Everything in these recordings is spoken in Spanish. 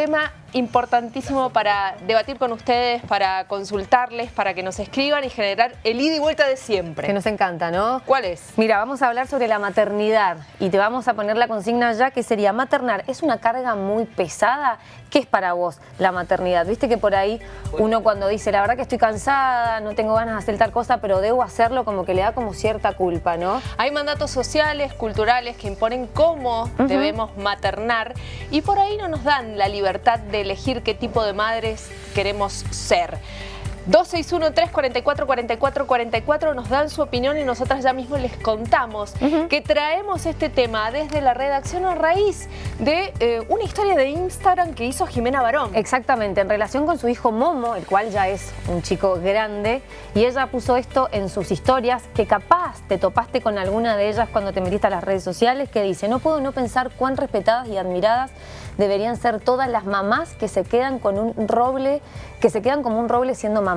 tema importantísimo para debatir con ustedes, para consultarles, para que nos escriban y generar el ida y vuelta de siempre. Que nos encanta, ¿no? ¿Cuál es? Mira, vamos a hablar sobre la maternidad y te vamos a poner la consigna ya que sería maternar. ¿Es una carga muy pesada? ¿Qué es para vos la maternidad? Viste que por ahí uno cuando dice, la verdad que estoy cansada, no tengo ganas de hacer tal cosa, pero debo hacerlo, como que le da como cierta culpa, ¿no? Hay mandatos sociales, culturales que imponen cómo debemos maternar y por ahí no nos dan la libertad de elegir qué tipo de madres queremos ser. 261-344-4444 nos dan su opinión y nosotras ya mismo les contamos que traemos este tema desde la redacción a raíz de eh, una historia de Instagram que hizo Jimena Barón. Exactamente, en relación con su hijo Momo, el cual ya es un chico grande, y ella puso esto en sus historias, que capaz te topaste con alguna de ellas cuando te metiste a las redes sociales, que dice, no puedo no pensar cuán respetadas y admiradas deberían ser todas las mamás que se quedan con un roble, que se quedan como un roble siendo mamás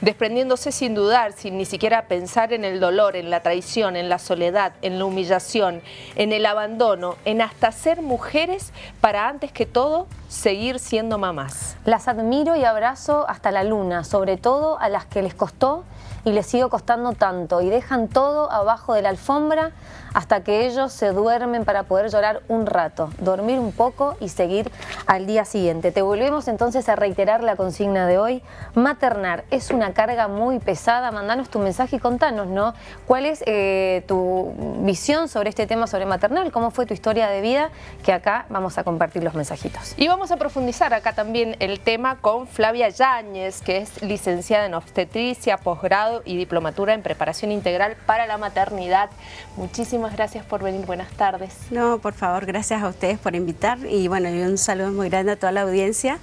desprendiéndose sin dudar, sin ni siquiera pensar en el dolor, en la traición, en la soledad, en la humillación, en el abandono, en hasta ser mujeres para antes que todo seguir siendo mamás. Las admiro y abrazo hasta la luna, sobre todo a las que les costó y les sigue costando tanto y dejan todo abajo de la alfombra hasta que ellos se duermen para poder llorar un rato, dormir un poco y seguir al día siguiente. Te volvemos entonces a reiterar la consigna de hoy. Maternar es una carga muy pesada. Mandanos tu mensaje y contanos, ¿no? ¿Cuál es eh, tu visión sobre este tema sobre maternal? ¿Cómo fue tu historia de vida? Que acá vamos a compartir los mensajitos. Y vamos a profundizar acá también el tema con Flavia Yáñez, que es licenciada en obstetricia, posgrado y diplomatura en preparación integral para la maternidad. Muchísimas gracias por venir, buenas tardes. No, por favor, gracias a ustedes por invitar y bueno, y un saludo muy grande a toda la audiencia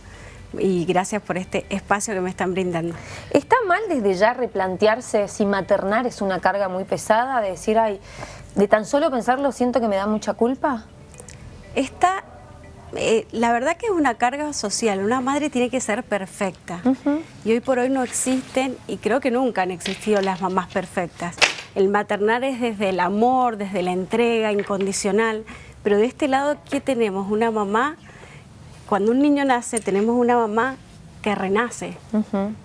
y gracias por este espacio que me están brindando. ¿Está mal desde ya replantearse si maternar es una carga muy pesada? De decir, ay, de tan solo pensarlo siento que me da mucha culpa. Está eh, la verdad que es una carga social, una madre tiene que ser perfecta y hoy por hoy no existen y creo que nunca han existido las mamás perfectas. El maternar es desde el amor, desde la entrega incondicional, pero de este lado, ¿qué tenemos? Una mamá, cuando un niño nace, tenemos una mamá que renace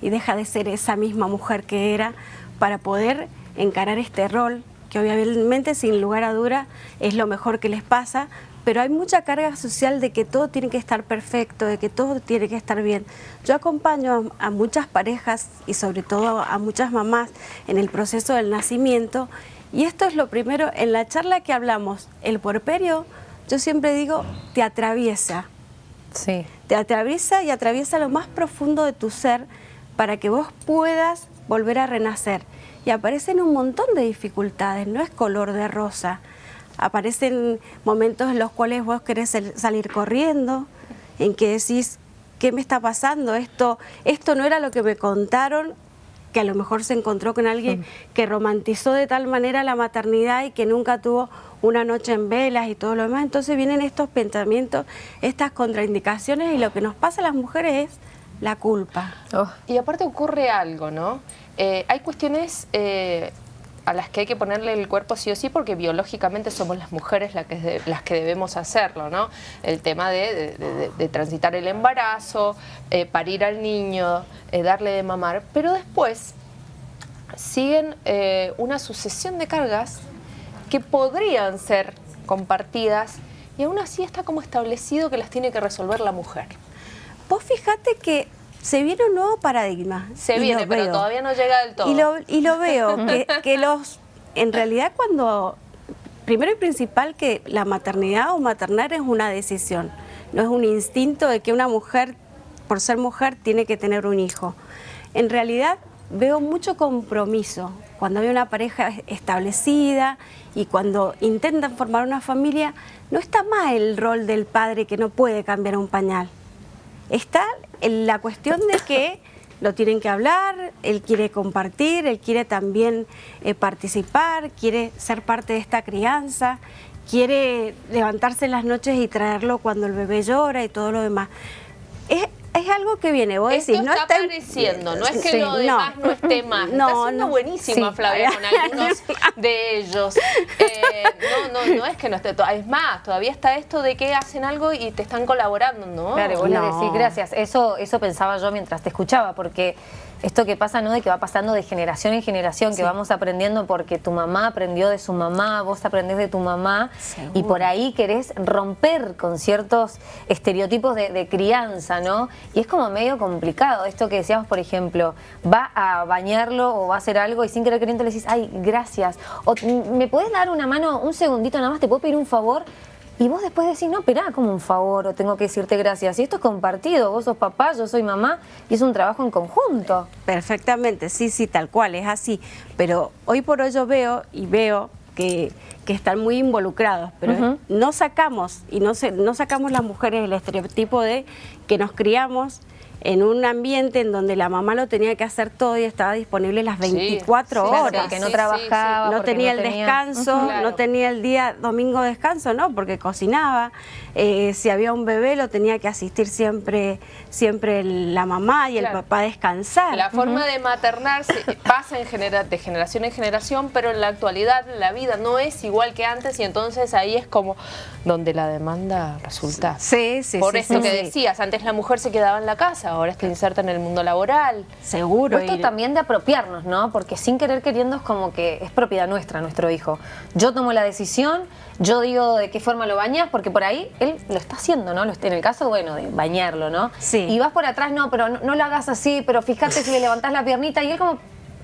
y deja de ser esa misma mujer que era para poder encarar este rol que obviamente sin lugar a duda es lo mejor que les pasa, pero hay mucha carga social de que todo tiene que estar perfecto, de que todo tiene que estar bien. Yo acompaño a, muchas parejas y sobre todo a muchas mamás en el proceso del nacimiento y esto es lo primero, en la charla que hablamos, el puerperio, yo siempre digo, te atraviesa. Sí. Te atraviesa y atraviesa lo más profundo de tu ser para que vos puedas volver a renacer. Y aparecen un montón de dificultades, no es color de rosa aparecen momentos en los cuales vos querés salir corriendo, en que decís, ¿qué me está pasando? Esto, esto no era lo que me contaron, que a lo mejor se encontró con alguien que romantizó de tal manera la maternidad y que nunca tuvo una noche en velas y todo lo demás. Entonces vienen estos pensamientos, estas contraindicaciones y lo que nos pasa a las mujeres es la culpa. Oh. Y aparte ocurre algo, ¿no? Eh, hay cuestiones eh, a las que hay que ponerle el cuerpo sí o sí porque biológicamente somos las mujeres las que, las que debemos hacerlo, ¿no? El tema de, transitar el embarazo, eh, parir al niño, eh, darle de mamar, pero después siguen eh, una sucesión de cargas que podrían ser compartidas y aún así está como establecido que las tiene que resolver la mujer. Vos fijate que se viene un nuevo paradigma. Se viene, pero todavía no llega del todo. Y lo, y lo veo, que, los, en realidad cuando, primero y principal que la maternidad o maternar es una decisión, no es un instinto de que una mujer, por ser mujer, tiene que tener un hijo. En realidad veo mucho compromiso cuando hay una pareja establecida y cuando intentan formar una familia, no está mal el rol del padre que no puede cambiar un pañal. Está la cuestión de que lo tienen que hablar, él quiere compartir, él quiere también eh, participar, quiere ser parte de esta crianza, quiere levantarse en las noches y traerlo cuando el bebé llora y todo lo demás. Es algo que viene, vos Esto decís, no está está apareciendo, no es que Sí, lo demás no, esté más. No, está siendo no. buenísima Sí. Flavia con algunos de ellos. Eh, no, no, no es que no esté, to- es más, todavía está esto de que hacen algo y te están colaborando, ¿no? Claro, y vos le decís gracias. Eso, eso pensaba yo mientras te escuchaba, porque esto que pasa, ¿no? De que va pasando de generación en generación, que vamos aprendiendo porque tu mamá aprendió de su mamá, vos aprendés de tu mamá, Seguro. y por ahí querés romper con ciertos estereotipos de, de crianza, ¿no? Y es como medio complicado. Esto que decíamos, por ejemplo, va a bañarlo o va a hacer algo y sin querer queriendo le decís, ay, gracias. O me puedes dar una mano, un segundito nada más, te puedo pedir un favor. Y vos después decís, no, esperá, como un favor, o tengo que decirte gracias. Y esto es compartido, vos sos papá, yo soy mamá, y es un trabajo en conjunto. Perfectamente, sí, sí, tal cual, es así. Pero hoy por hoy yo veo y veo que, que están muy involucrados, pero no sacamos, y no, se, no sacamos las mujeres el estereotipo de que nos criamos en un ambiente en donde la mamá lo tenía que hacer todo y estaba disponible las Sí, 24 sí, Claro, horas. porque no Sí, sí, trabajaba, no tenía el tenía- descanso. Claro. no tenía el día domingo descanso, no, porque cocinaba. Eh, si había un bebé lo tenía que asistir siempre, siempre la mamá y el papá a descansar. La forma de maternar se- pasa en genera- de generación en generación, pero en la actualidad la vida no es igual que antes y entonces ahí es como donde la demanda resulta. Sí, sí, Por sí, eso sí, que sí. decías, antes la mujer se quedaba en la casa, ahora está inserta en el mundo laboral. Seguro. Esto y- también de apropiarnos, ¿no? Porque sin querer queriendo es como que es propiedad nuestra, nuestro hijo. Yo tomo la decisión, yo digo de qué forma lo bañas, porque por ahí él lo está haciendo, ¿no? En el caso, bueno, de bañarlo, ¿no? Sí. Y vas por atrás, no, pero no, no lo hagas así, pero fíjate si le levantás la piernita y él como,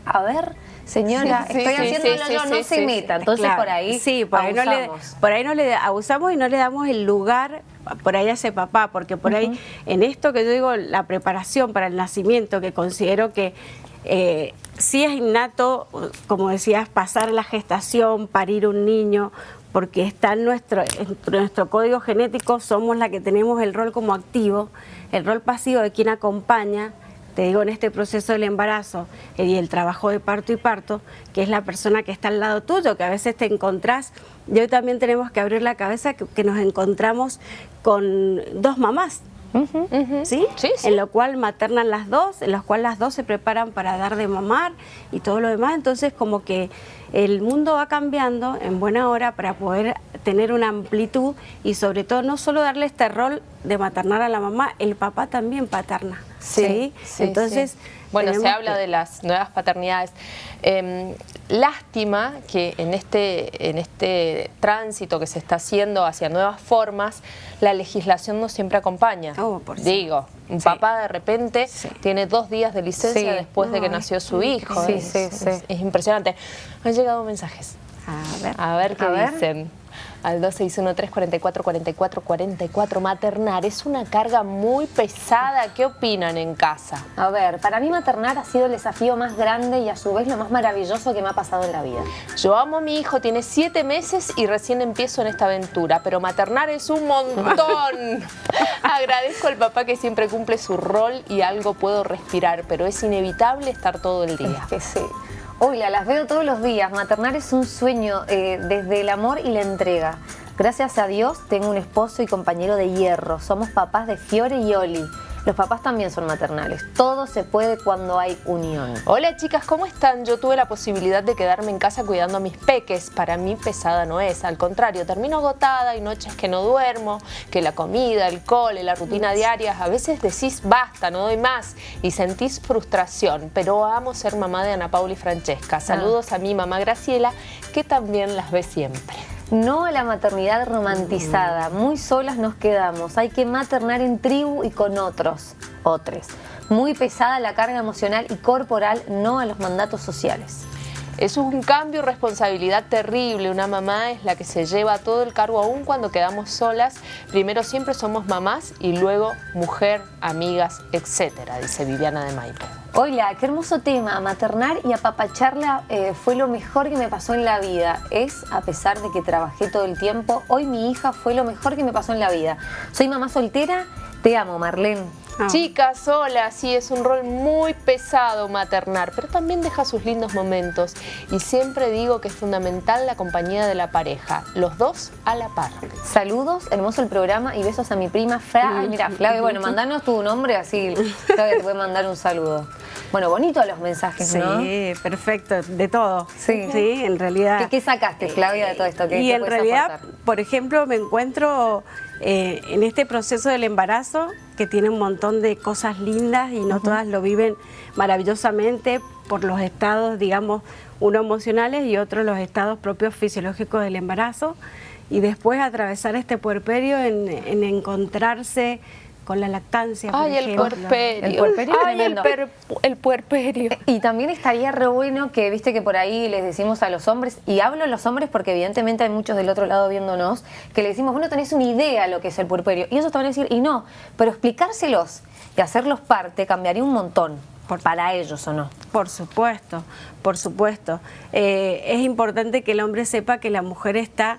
a ver, señora, Sí, estoy sí, haciéndolo sí, yo, no se meta. Entonces Claro, por ahí sí, por ahí, no le, por ahí no le abusamos y no le damos el lugar por ahí ese papá, porque por ahí en esto que yo digo, la preparación para el nacimiento, que considero que eh, sí es innato, como decías, pasar la gestación, parir un niño, porque está en nuestro, en nuestro código genético, somos la que tenemos el rol como activo, el rol pasivo de quien acompaña, te digo, en este proceso del embarazo eh, y el trabajo de parto y parto, que es la persona que está al lado tuyo, que a veces te encontrás, y hoy también tenemos que abrir la cabeza que, que nos encontramos con dos mamás, ¿sí? Sí, sí. En lo cual maternan las dos, en los cual las dos se preparan para dar de mamar y todo lo demás, entonces como que el mundo va cambiando en buena hora para poder tener una amplitud y sobre todo no solo darle este rol de maternar a la mamá, el papá también paterna. Sí, Sí, entonces sí. Bueno, se habla que- de las nuevas paternidades. Eh, lástima que en este, en este tránsito que se está haciendo hacia nuevas formas, la legislación no siempre acompaña. Oh, por. Digo, un Sí. papá de repente tiene dos días de licencia después de que nació su hijo. Sí, es, sí, sí. es- es impresionante. Han llegado mensajes. A ver. A ver qué A ver. dicen. Al 2613-44-44-44. Maternar es una carga muy pesada. ¿Qué opinan en casa? A ver, para mí maternar ha sido el desafío más grande y a su vez lo más maravilloso que me ha pasado en la vida. Yo amo a mi hijo, tiene siete meses y recién empiezo en esta aventura, pero maternar es un montón. Agradezco al papá que siempre cumple su rol y algo puedo respirar, pero es inevitable estar todo el día. Es que sí. Hola, las veo todos los días. Maternar es un sueño eh, desde el amor y la entrega. Gracias a Dios tengo un esposo y compañero de hierro. Somos papás de Fiore y Oli. Los papás también son maternales. Todo se puede cuando hay unión. Hola chicas, ¿cómo están? Yo tuve la posibilidad de quedarme en casa cuidando a mis peques. Para mí pesada no es, al contrario, termino agotada, hay noches que no duermo, que la comida, el cole, la rutina diaria, a veces decís basta, no doy más y sentís frustración, pero amo ser mamá de Ana Paula y Francesca. Saludos a mi mamá Graciela, que también las ve siempre. No a la maternidad romantizada. Muy solas nos quedamos. Hay que maternar en tribu y con otros. Otros. Muy pesada la carga emocional y corporal, no a los mandatos sociales. Es un cambio y responsabilidad terrible. Una mamá es la que se lleva todo el cargo aún cuando quedamos solas. Primero siempre somos mamás y luego mujer, amigas, etcétera, dice Viviana de Maipo. Hola, qué hermoso tema. Maternar y apapacharla eh, fue lo mejor que me pasó en la vida. Es, a pesar de que trabajé todo el tiempo, hoy mi hija fue lo mejor que me pasó en la vida. Soy mamá soltera, te amo, Marlene. Ah. Chicas, hola, sí, es un rol muy pesado maternar, pero también deja sus lindos momentos. Y siempre digo que es fundamental la compañía de la pareja, los dos a la par. Saludos, hermoso el programa y besos a mi prima Flavia. Ay, mira, Flavia, bueno, mandanos tu nombre así, Flavia te puede mandar un saludo. Bueno, bonito los mensajes, ¿no? Sí, perfecto, de todo. Sí, sí en realidad. ¿Qué, sacaste, Flavia, de todo esto? y en realidad, por ejemplo, me encuentro eh, en este proceso del embarazo, que tiene un montón de cosas lindas y no todas lo viven maravillosamente por los estados, digamos, uno emocionales y otro los estados propios fisiológicos del embarazo. Y después atravesar este puerperio en, en encontrarse con la lactancia, Ay, el puerperio. El puerperio Ay, el, puerperio. Y también estaría re bueno que, viste que por ahí les decimos a los hombres, y hablo a los hombres porque evidentemente hay muchos del otro lado viéndonos, que le decimos, bueno, tenés una idea lo que es el puerperio. Y ellos te van a decir, y no, pero explicárselos y hacerlos parte cambiaría un montón. para ellos o no. Por supuesto, por supuesto. Eh, es importante que el hombre sepa que la mujer está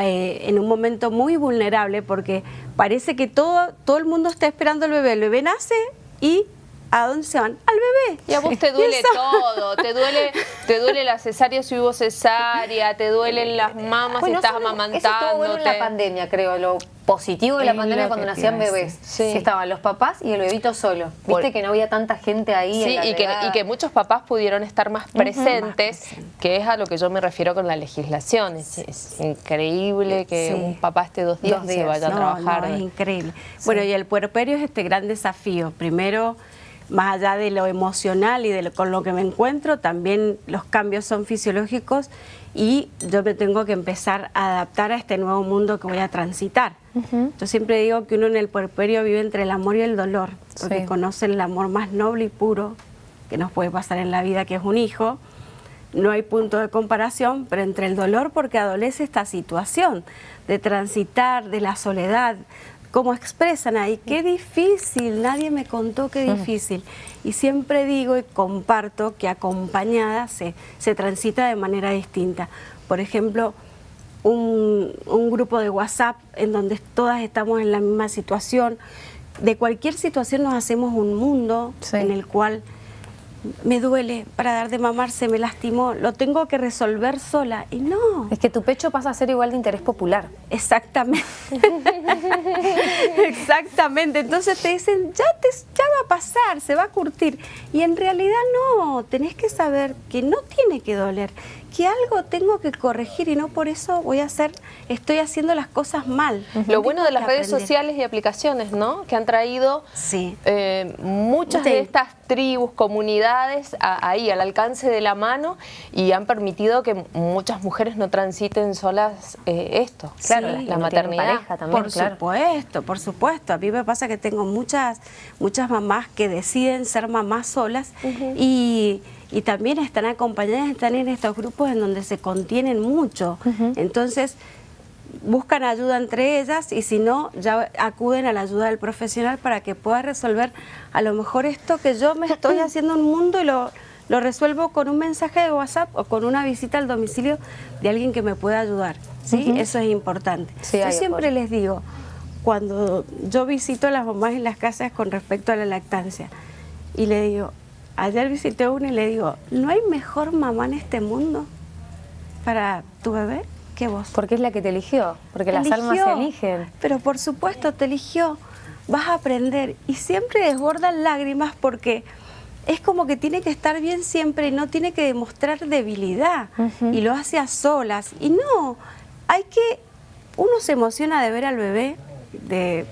eh, en un momento muy vulnerable porque parece que todo, todo el mundo está esperando el bebé. El bebé nace y ¿a dónde se van? Al bebé. Y a vos te duele todo, te duele, te duele la cesárea si hubo cesárea, te duelen las mamas si estás amamantando. Eso estuvo bueno en la pandemia, creo, lo positivo de la pandemia cuando nacían bebés. Sí. estaban los papás y el bebito solo. Viste que no había tanta gente ahí. Sí, y, que, y, que, muchos papás pudieron estar más presentes, que es a lo que yo me refiero con la legislación. Es, increíble que un papá esté dos días, y se vaya a trabajar. es increíble. Bueno, y el puerperio es este gran desafío. Primero más allá de lo emocional y de con lo que me encuentro, también los cambios son fisiológicos y yo me tengo que empezar a adaptar a este nuevo mundo que voy a transitar. Yo siempre digo que uno en el puerperio vive entre el amor y el dolor, porque conoce el amor más noble y puro que nos puede pasar en la vida, que es un hijo. No hay punto de comparación, pero entre el dolor porque adolece esta situación de transitar, de la soledad, como expresan ahí, qué difícil, nadie me contó qué difícil. Y siempre digo y comparto que acompañada se, se transita de manera distinta. Por ejemplo, un, grupo de WhatsApp en donde todas estamos en la misma situación. De cualquier situación nos hacemos un mundo en el cual me duele para dar de mamar, se me lastimó, lo tengo que resolver sola. Y no. Es que tu pecho pasa a ser igual de interés popular. Exactamente. Exactamente. Entonces te dicen, ya, te, ya va a pasar, se va a curtir. Y en realidad no, tenés que saber que no tiene que doler, que algo tengo que corregir y no por eso voy a hacer, estoy haciendo las cosas mal. Lo bueno de las redes sociales y aplicaciones, ¿no? Que han traído eh, muchas de estas tribus, comunidades ahí al alcance de la mano y han permitido que muchas mujeres no transiten solas eh, esto, claro, la, maternidad. Pareja también, por supuesto, por supuesto. A mí me pasa que tengo muchas, muchas mamás que deciden ser mamás solas y y también están acompañadas, están en estos grupos en donde se contienen mucho. Entonces, buscan ayuda entre ellas y si no, ya acuden a la ayuda del profesional para que pueda resolver a lo mejor esto que yo me estoy haciendo un mundo y lo, lo resuelvo con un mensaje de WhatsApp o con una visita al domicilio de alguien que me pueda ayudar. ¿sí? Eso es importante. yo siempre les digo, cuando yo visito a las mamás en las casas con respecto a la lactancia, y le digo, Ayer visité una y le digo, ¿no hay mejor mamá en este mundo para tu bebé que vos? Porque es la que te eligió, porque las almas se eligen. Pero por supuesto, te eligió. Vas a aprender y siempre desbordan lágrimas porque es como que tiene que estar bien siempre y no tiene que demostrar debilidad y lo hace a solas. Y no, hay que, uno se emociona de ver al bebé, de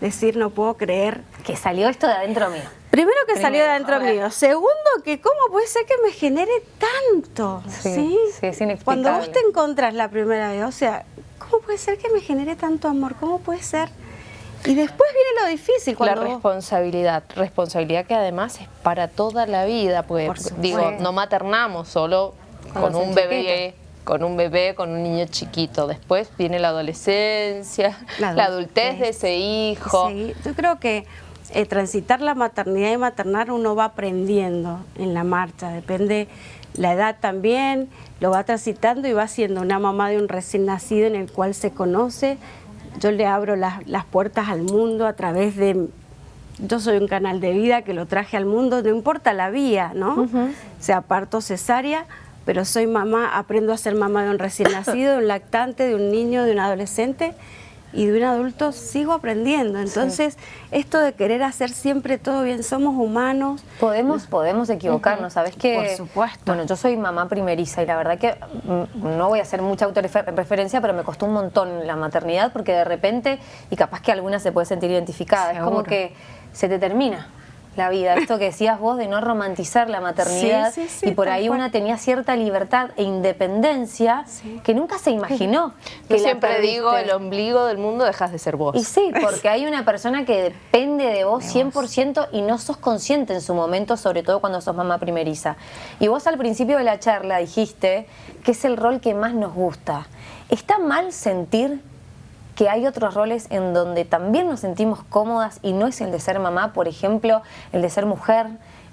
decir no puedo creer. Que salió esto de adentro mío. Primero que salió de adentro mío. Segundo, que cómo puede ser que me genere tanto. Sí, sí, es Cuando vos te encontrás la primera vez, o sea, ¿cómo puede ser que me genere tanto amor? ¿Cómo puede ser? Y después viene lo difícil. Cuando la responsabilidad, responsabilidad que además es para toda la vida, pues digo, no maternamos solo con un bebé con un bebé, con un niño chiquito. Después viene la adolescencia, la adultez, de ese hijo. Sí, yo creo que eh, transitar la maternidad y maternar uno va aprendiendo en la marcha, depende la edad también, lo va transitando y va siendo una mamá de un recién nacido en el cual se conoce. Yo le abro las, puertas al mundo a través de, yo soy un canal de vida que lo traje al mundo, no importa la vía, ¿no? Sea parto, cesárea, pero soy mamá, aprendo a ser mamá de un recién nacido, de un lactante, de un niño, de un adolescente y de un adulto sigo aprendiendo. Entonces, esto de querer hacer siempre todo bien, somos humanos. Podemos, podemos equivocarnos, ¿sabes qué? Por supuesto. Bueno, yo soy mamá primeriza y la verdad que mm, no voy a hacer mucha autorreferencia, pero me costó un montón la maternidad porque de repente, y capaz que alguna se puede sentir identificada, es como que se te termina la vida. Esto que decías vos de no romantizar la maternidad y por ahí una tenía cierta libertad e independencia que nunca se imaginó. Que siempre digo, el ombligo del mundo dejas de ser vos. Y sí, porque hay una persona que depende de vos 100% y no sos consciente en su momento, sobre todo cuando sos mamá primeriza. Y vos al principio de la charla dijiste que es el rol que más nos gusta. ¿Está mal sentir que hay otros roles en donde también nos sentimos cómodas y no es el de ser mamá, por ejemplo, el de ser mujer,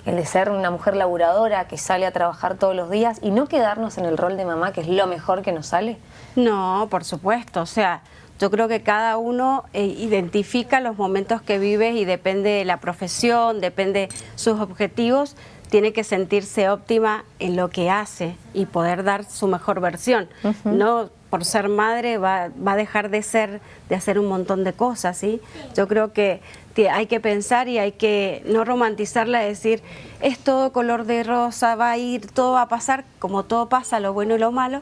el de ser una mujer laburadora que sale a trabajar todos los días y no quedarnos en el rol de mamá, que es lo mejor que nos sale? No, por supuesto, o sea, yo creo que cada uno eh, identifica los momentos que vive y depende de la profesión, depende sus objetivos, tiene que sentirse óptima en lo que hace y poder dar su mejor versión. No por ser madre va, a dejar de ser, de hacer un montón de cosas, ¿sí? Yo creo que hay que pensar y hay que no romantizarla, decir, es todo color de rosa, va a ir, todo va a pasar, como todo pasa, lo bueno y lo malo,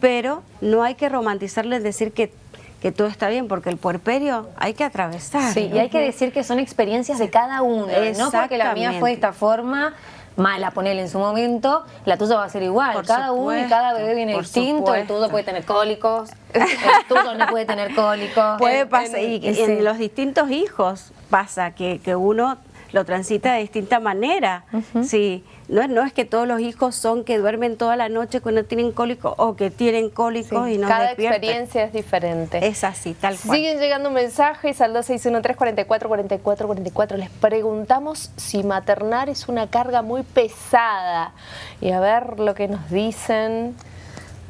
pero no hay que romantizarle en decir que que todo está bien, porque el puerperio hay que atravesar. Sí, y hay que decir que son experiencias de cada uno, no porque la mía fue de esta forma, mala, ponele en su momento, la tuya va a ser igual. cada uno y cada bebé viene distinto, el tuyo puede tener cólicos, el tuyo no puede tener cólicos. Puede pasar, y, en los distintos hijos pasa que, que uno lo transita de distinta manera. Sí, no, no es que todos los hijos son que duermen toda la noche cuando tienen cólico o que tienen cólicos y no Cada experiencia es diferente. Es así, tal cual. Siguen llegando mensajes al 2613 44 44 44. Les preguntamos si maternar es una carga muy pesada. Y a ver lo que nos dicen.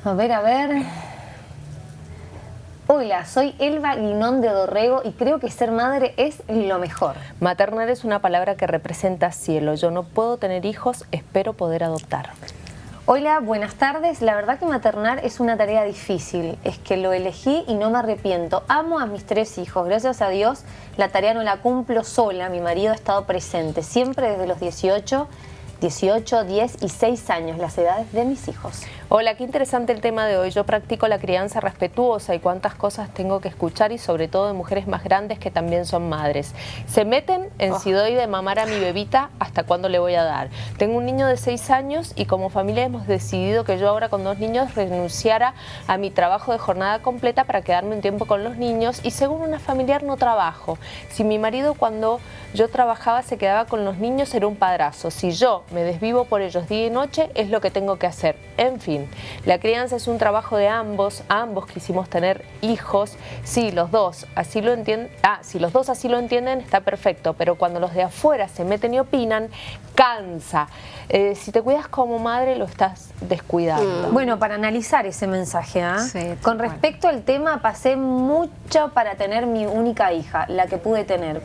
A ver, a ver. Hola, soy Elba Guinón de Dorrego y creo que ser madre es lo mejor. Maternar es una palabra que representa cielo. Yo no puedo tener hijos, espero poder adoptar. Hola, buenas tardes. La verdad que maternar es una tarea difícil. Es que lo elegí y no me arrepiento. Amo a mis tres hijos. Gracias a Dios la tarea no la cumplo sola. Mi marido ha estado presente siempre desde los 18 18, 10 y 6 años, las edades de mis hijos. Hola, qué interesante el tema de hoy. Yo practico la crianza respetuosa y cuántas cosas tengo que escuchar y sobre todo de mujeres más grandes que también son madres. Se meten en si doy de mamar a mi bebita hasta cuándo le voy a dar. Tengo un niño de 6 años y como familia hemos decidido que yo ahora con dos niños renunciara a mi trabajo de jornada completa para quedarme un tiempo con los niños y según una familiar no trabajo. Si mi marido cuando yo trabajaba se quedaba con los niños era un padrazo. Si yo me desvivo por ellos día y noche, es lo que tengo que hacer. En fin, la crianza es un trabajo de ambos, ambos quisimos tener hijos, sí, los dos, así lo entienden, ah, si los dos así lo entienden, está perfecto, pero cuando los de afuera se meten y opinan, cansa. Eh, si te cuidas como madre, lo estás descuidando. Mm. Bueno, para analizar ese mensaje, ¿ah? con respecto al tema, pasé mucho para tener mi única hija, la que pude tener,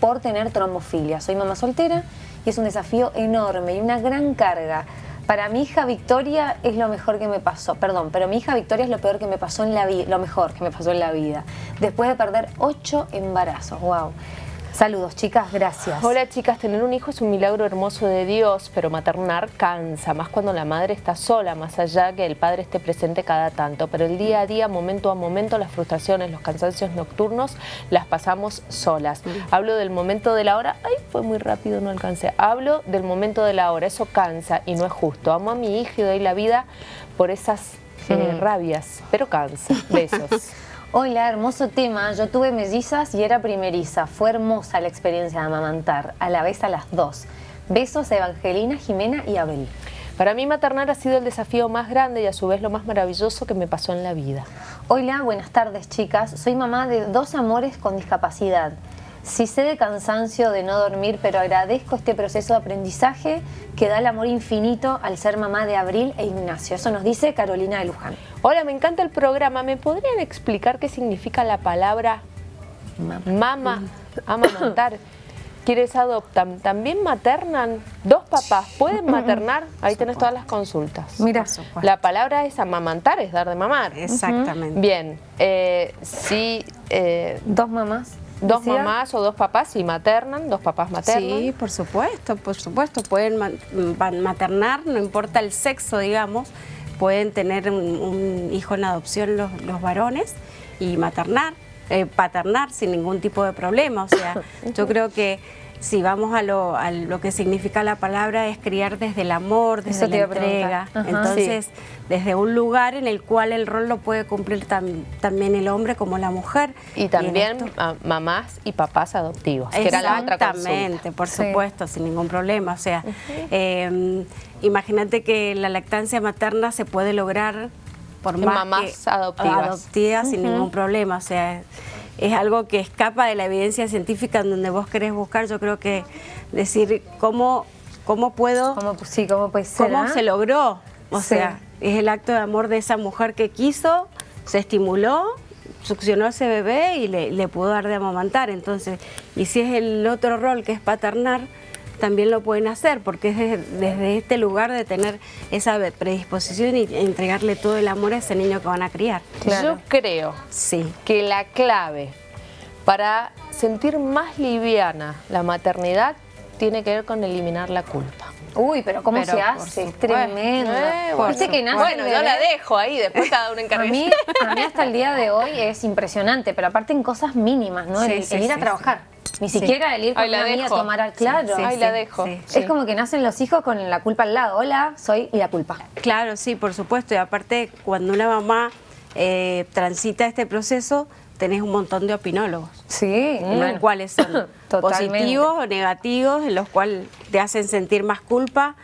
por tener trombofilia. Soy mamá soltera y es un desafío enorme y una gran carga. Para mi hija Victoria es lo mejor que me pasó, perdón, pero mi hija Victoria es lo peor que me pasó en la vida, lo mejor que me pasó en la vida. Después de perder ocho embarazos, wow. Saludos, chicas, gracias. Hola, chicas, tener un hijo es un milagro hermoso de Dios, pero maternar cansa, más cuando la madre está sola, más allá que el padre esté presente cada tanto. Pero el día a día, momento a momento, las frustraciones, los cansancios nocturnos, las pasamos solas. Hablo del momento de la hora, ay, fue muy rápido, no alcancé. Hablo del momento de la hora, eso cansa y no es justo. Amo a mi hija y doy la vida por esas eh, rabias, pero cansa. Besos. Hola, hermoso tema. Yo tuve mellizas y era primeriza. Fue hermosa la experiencia de amamantar, a la vez a las dos. Besos a Evangelina, Jimena y Abel. Para mí maternar ha sido el desafío más grande y a su vez lo más maravilloso que me pasó en la vida. Hola, buenas tardes chicas. Soy mamá de dos amores con discapacidad. Sí sé de cansancio de no dormir, pero agradezco este proceso de aprendizaje que da el amor infinito al ser mamá de Abril e Ignacio. Eso nos dice Carolina de Luján. Hola, me encanta el programa. ¿Me podrían explicar qué significa la palabra mama, amamantar? quienes adoptan, ¿también maternan? ¿Dos papás pueden maternar? Ahí tenés todas las consultas. Mira, La palabra es amamantar, es dar de mamar. Exactamente. Bien, eh, si eh, dos mamás. Dos decía. mamás o dos papás, si maternan, dos papás maternan. Sí, por supuesto, por supuesto. Pueden ma- ma- maternar, no importa el sexo, digamos. Pueden tener un, un hijo en adopción los, los varones y maternar, eh, paternar sin ningún tipo de problema. O sea, yo creo que si vamos a lo, a lo que significa la palabra es criar desde el amor, desde la entrega. Ajá. Entonces, desde un lugar en el cual el rol lo puede cumplir tam- también el hombre como la mujer. Y también esto- mamás y papás adoptivos, que era la otra. Exactamente, por Sí. supuesto, sin ningún problema. O sea, eh, imagínate que la lactancia materna se puede lograr por más mamás que adoptivas. adoptivas sin ningún problema. O sea, es algo que escapa de la evidencia científica en donde vos querés buscar. Yo creo que decir cómo, cómo puedo, ¿Cómo, sí, cómo puede ser? cómo ah? se logró. O Sí. sea, es el acto de amor de esa mujer que quiso, se estimuló, succionó a ese bebé y le, le pudo dar de amamantar. Entonces, y si es el otro rol que es paternar, también lo pueden hacer, porque es desde, desde este lugar de tener esa predisposición y entregarle todo el amor a ese niño que van a criar. Claro. Yo creo Sí. que la clave para sentir más liviana la maternidad tiene que ver con eliminar la culpa. Uy, pero ¿cómo Pero se hace? Es tremendo. Eh, Viste que nace bueno, yo la dejo ahí, después cada uno A encarga. mí, a mí hasta el día de hoy es impresionante, pero aparte en cosas mínimas, ¿no? Sí, el, sí, el ir a sí, trabaro. Ni Sí. siquiera el ir con la una amiga a tomar al claro. Sí, Ahí la dejo. sí. Es como que nacen los hijos con la culpa al lado. Hola, soy la culpa. Claro, sí, por supuesto. Y aparte, cuando una mamá eh, transita este proceso, tenés un montón de opinólogos. Sí, los cuales son positivos o negativos, en los cuales te hacen sentir más culpa.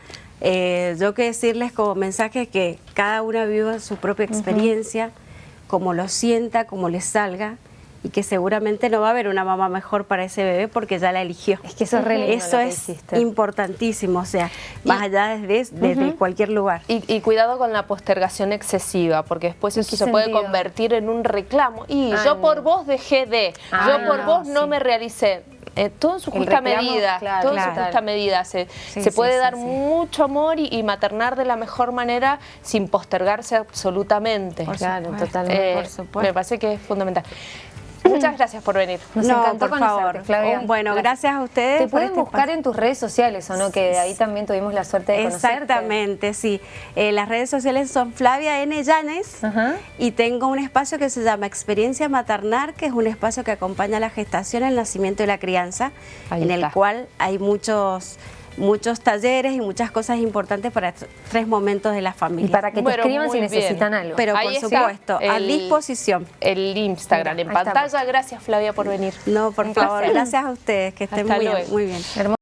Eh, yo que decirles como mensaje que cada una viva su propia experiencia, como lo sienta, como le salga, y que seguramente no va a haber una mamá mejor para ese bebé porque ya la eligió. Es que eso es re lindo Eso lo que es importantísimo, o sea, más allá desde, desde cualquier lugar. Y, y cuidado con la postergación excesiva, porque después ¿En eso se puede convertir en un reclamo. Y Ay, yo por vos dejé de, Ay, yo por no, vos no sí. me realicé. Eh, todo en su El justa reclamo, medida, claro, todo en su justa medida. Se, Sí, se puede sí, dar sí. mucho amor y, y maternar de la mejor manera sin postergarse absolutamente. Por Claro, supuesto. totalmente. Eh, por supuesto. Me parece que es fundamental. Muchas gracias por venir. Nos no, encantó por conocerte, favor. Bueno, gracias a ustedes. Te pueden este buscar espacio. en tus redes sociales, ¿o no? Que de ahí también tuvimos la suerte de conocerte. Exactamente, sí. Eh, las redes sociales son Flavia N. Llanes Ajá. y tengo un espacio que se llama Experiencia Maternar, que es un espacio que acompaña la gestación, el nacimiento y la crianza, Ahí en está. el cual hay muchos muchos talleres y muchas cosas importantes para tres momentos de la Y familia. para que te Bueno, escriban si bien. necesitan algo. Pero Ahí por supuesto, a disposición. El Instagram Mira, en ahí pantalla. Gracias Flavia por venir. No, por Un favor, placer. gracias a ustedes, que estén Hasta muy, luego. muy bien. Hermoso.